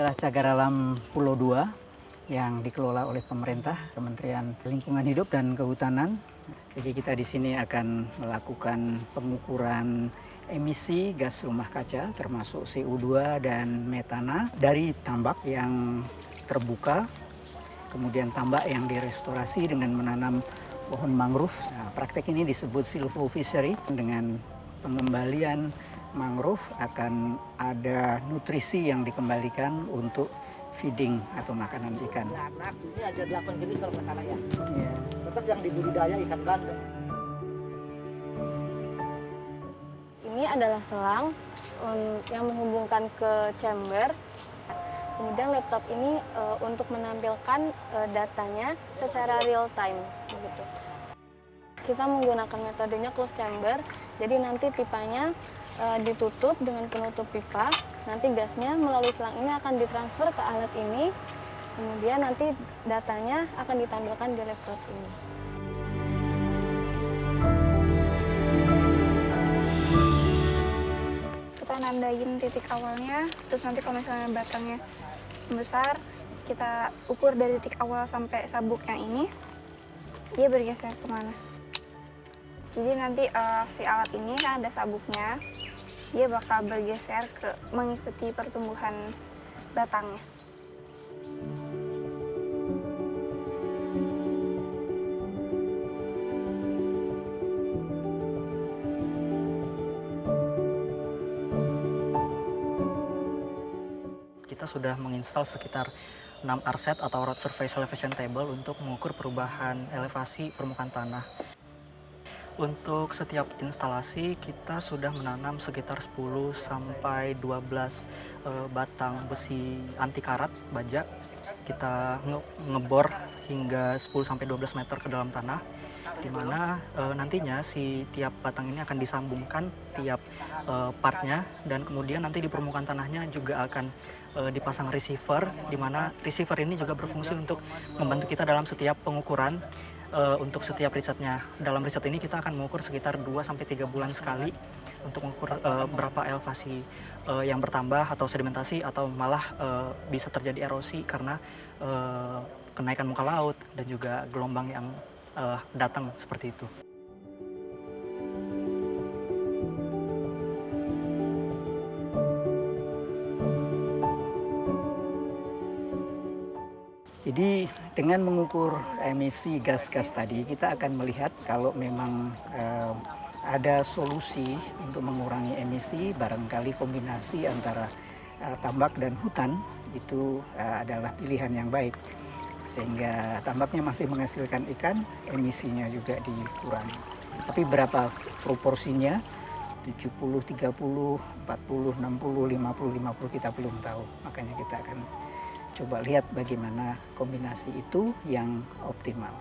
adalah cagar alam Pulau Dua yang dikelola oleh pemerintah, Kementerian Lingkungan Hidup dan Kehutanan. Jadi kita di sini akan melakukan pengukuran emisi gas rumah kaca termasuk CO2 dan metana dari tambak yang terbuka, kemudian tambak yang direstorasi dengan menanam pohon mangrove. Nah, praktek ini disebut silvofishery dengan pengembalian mangrove akan ada nutrisi yang dikembalikan untuk feeding atau makanan ikan. Anak ini ada 8 jenis kalau nggak salah ya. Ya. Tetap yang dibudidaya ikan bandeng. Ini adalah selang um, yang menghubungkan ke chamber. Kemudian laptop ini uh, untuk menampilkan uh, datanya secara real time. Gitu. Kita menggunakan metodenya closed chamber, jadi nanti pipanya uh, ditutup dengan penutup pipa. Nanti gasnya melalui selang ini akan ditransfer ke alat ini. Kemudian nanti datanya akan ditampilkan di laptop ini. kita nandain titik awalnya terus nanti kalau misalnya batangnya besar kita ukur dari titik awal sampai sabuk yang ini dia bergeser ke mana jadi nanti uh, si alat ini kan ada sabuknya dia bakal bergeser ke mengikuti pertumbuhan batangnya kita sudah menginstal sekitar 6 RSET atau Road Surface Elevation Table untuk mengukur perubahan elevasi permukaan tanah. Untuk setiap instalasi kita sudah menanam sekitar 10 sampai 12 eh, batang besi anti karat baja. Kita nge ngebor hingga 10 sampai 12 meter ke dalam tanah di mana e, nantinya si tiap batang ini akan disambungkan tiap e, partnya dan kemudian nanti di permukaan tanahnya juga akan e, dipasang receiver di mana receiver ini juga berfungsi untuk membantu kita dalam setiap pengukuran e, untuk setiap risetnya. Dalam riset ini kita akan mengukur sekitar 2 sampai 3 bulan sekali untuk mengukur e, berapa elevasi e, yang bertambah atau sedimentasi atau malah e, bisa terjadi erosi karena e, kenaikan muka laut dan juga gelombang yang uh, datang seperti itu. Jadi dengan mengukur emisi gas-gas tadi kita akan melihat kalau memang eh, ada solusi untuk mengurangi emisi barangkali kombinasi antara eh, tambak dan hutan itu eh, adalah pilihan yang baik sehingga tambaknya masih menghasilkan ikan emisinya juga dikurangi. Tapi berapa proporsinya 70, 30, 40, 60, 50, 50 kita belum tahu. Makanya kita akan coba lihat bagaimana kombinasi itu yang optimal.